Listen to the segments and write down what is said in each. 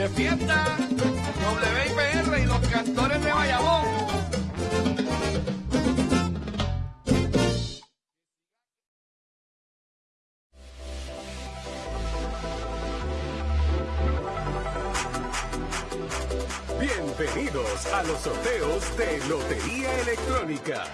de fiesta, WIPR y los cantores de Bayamón. Bienvenidos a los sorteos de Lotería Electrónica.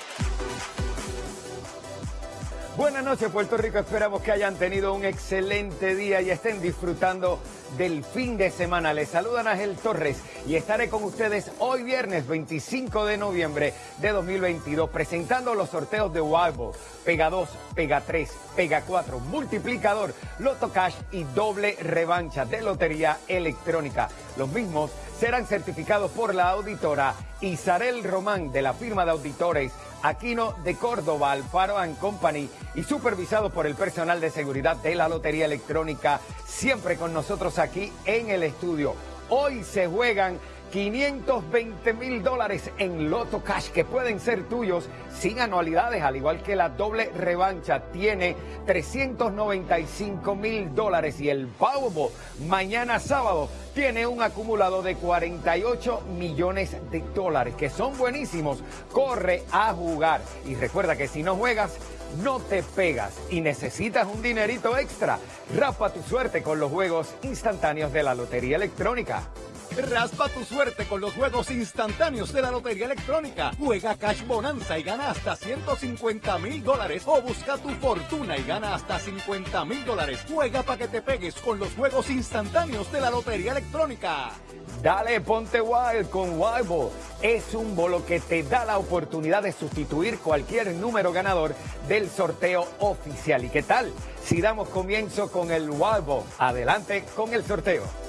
Buenas noches Puerto Rico, esperamos que hayan tenido un excelente día y estén disfrutando del fin de semana. Les saludan Ángel Torres y estaré con ustedes hoy viernes 25 de noviembre de 2022 presentando los sorteos de Wild Pega 2, Pega 3, Pega 4, Multiplicador, Loto Cash y doble revancha de Lotería Electrónica. Los mismos serán certificados por la auditora Isarel Román de la firma de auditores Aquino de Córdoba, Alfaro and Company y supervisado por el personal de seguridad de la Lotería Electrónica, siempre con nosotros aquí en el estudio. Hoy se juegan 520 mil dólares en Loto Cash que pueden ser tuyos sin anualidades, al igual que la doble revancha tiene 395 mil dólares y el Powerball mañana sábado tiene un acumulado de 48 millones de dólares que son buenísimos. Corre a jugar y recuerda que si no juegas no te pegas y necesitas un dinerito extra. Raspa tu suerte con los juegos instantáneos de la Lotería Electrónica. Raspa tu suerte con los juegos instantáneos de la Lotería Electrónica. Juega Cash Bonanza y gana hasta 150 mil dólares. O busca tu fortuna y gana hasta 50 mil dólares. Juega para que te pegues con los juegos instantáneos de la Lotería Electrónica. Dale, ponte wild con Wild Es un bolo que te da la oportunidad de sustituir cualquier número ganador del sorteo oficial. ¿Y qué tal? Si damos comienzo con el Wild Adelante con el sorteo.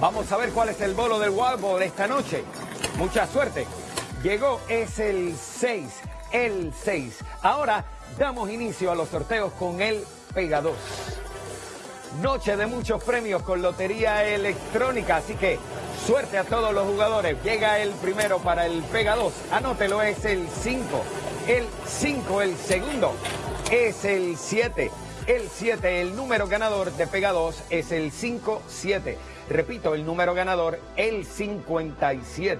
Vamos a ver cuál es el bolo del Wild de esta noche. Mucha suerte. Llegó, es el 6, el 6. Ahora damos inicio a los sorteos con el Pega 2. Noche de muchos premios con lotería electrónica, así que suerte a todos los jugadores. Llega el primero para el Pega 2. Anótelo, es el 5. El 5, el segundo, es el 7. El 7, el número ganador de Pega 2 es el 5-7. Repito, el número ganador, el 57.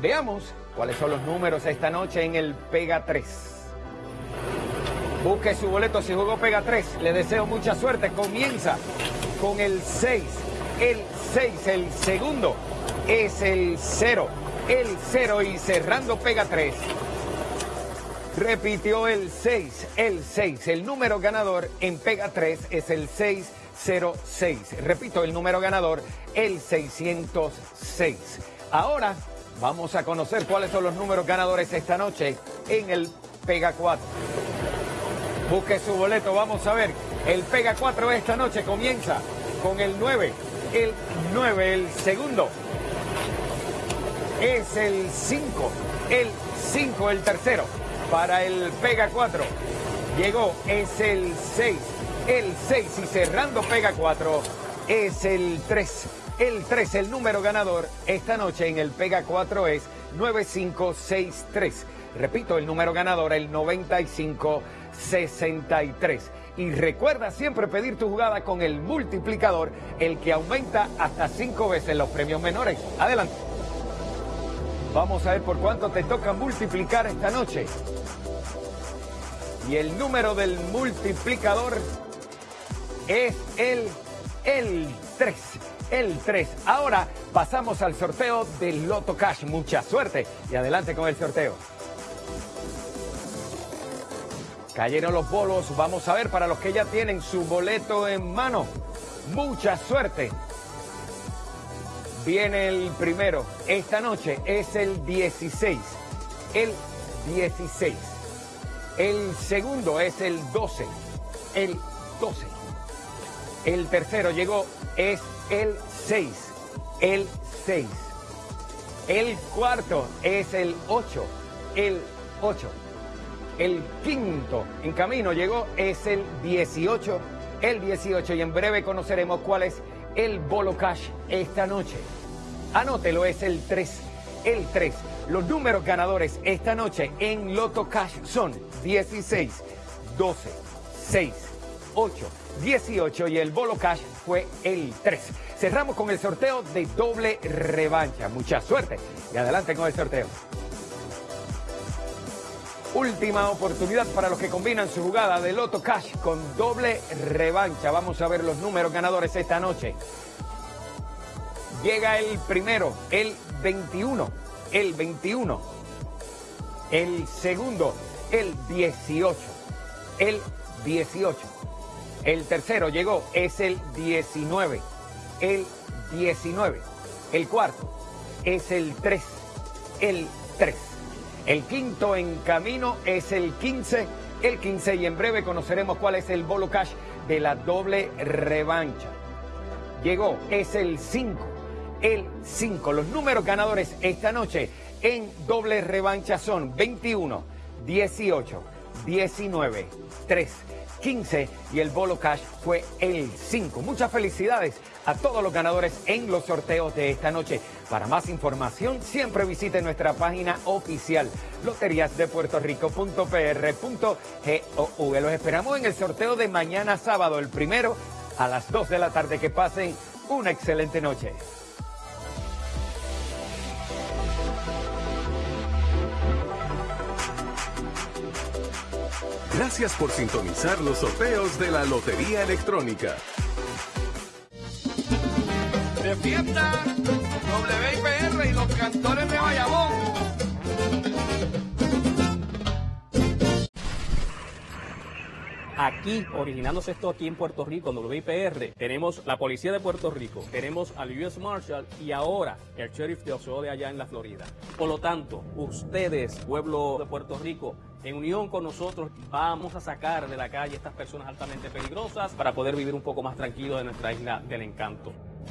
Veamos cuáles son los números esta noche en el Pega 3. Busque su boleto si jugó Pega 3. Le deseo mucha suerte. Comienza con el 6. El 6, el segundo es el 0. El 0 y cerrando Pega 3. Repitió el 6, el 6. El número ganador en Pega 3 es el 6. 06. Repito, el número ganador, el 606. Ahora vamos a conocer cuáles son los números ganadores esta noche en el Pega 4. Busque su boleto, vamos a ver. El Pega 4 esta noche comienza con el 9. El 9, el segundo. Es el 5. El 5, el tercero. Para el Pega 4. Llegó, es el 6 el 6 y cerrando pega 4 es el 3. El 3, el número ganador esta noche en el Pega 4 es 9563. Repito, el número ganador, el 9563. Y recuerda siempre pedir tu jugada con el multiplicador, el que aumenta hasta 5 veces los premios menores. Adelante. Vamos a ver por cuánto te toca multiplicar esta noche. Y el número del multiplicador es el, el 3. El 3. Ahora pasamos al sorteo del Loto Cash. Mucha suerte y adelante con el sorteo. Cayeron los bolos. Vamos a ver para los que ya tienen su boleto en mano. Mucha suerte. Viene el primero. Esta noche es el 16. El 16. El segundo es el 12. El 12. El tercero llegó, es el 6. El 6. El cuarto es el 8. El 8. El quinto en camino llegó, es el 18. El 18. Y en breve conoceremos cuál es el bolo cash esta noche. Anótelo, es el 3. El 3. Los números ganadores esta noche en Loto Cash son 16, 12, 6, 8, 18 y el bolo cash fue el 3. cerramos con el sorteo de doble revancha. Mucha suerte y adelante con el sorteo. Última oportunidad para los que combinan su jugada de Loto Cash con doble revancha. Vamos a ver los números ganadores esta noche. Llega el primero, el 21, el 21. El segundo, el 18, el 18. El tercero llegó, es el 19, el 19. El cuarto es el 3, el 3. El quinto en camino es el 15, el 15 y en breve conoceremos cuál es el bolo cash de la doble revancha. Llegó, es el 5, el 5. Los números ganadores esta noche en doble revancha son 21, 18, 19, 3. 15 y el bolo cash fue el 5. Muchas felicidades a todos los ganadores en los sorteos de esta noche. Para más información, siempre visite nuestra página oficial loteriasdepuertorico.pr.gov. Los esperamos en el sorteo de mañana sábado, el primero, a las 2 de la tarde. Que pasen una excelente noche. Gracias por sintonizar los sorteos de la Lotería Electrónica. De fiesta, WIPR y los cantores de Bayamón. Aquí, originándose esto aquí en Puerto Rico, en WIPR, tenemos la Policía de Puerto Rico, tenemos al US Marshal y ahora el Sheriff de Oxford allá en la Florida. Por lo tanto, ustedes, pueblo de Puerto Rico, en unión con nosotros vamos a sacar de la calle estas personas altamente peligrosas para poder vivir un poco más tranquilos de nuestra isla del encanto.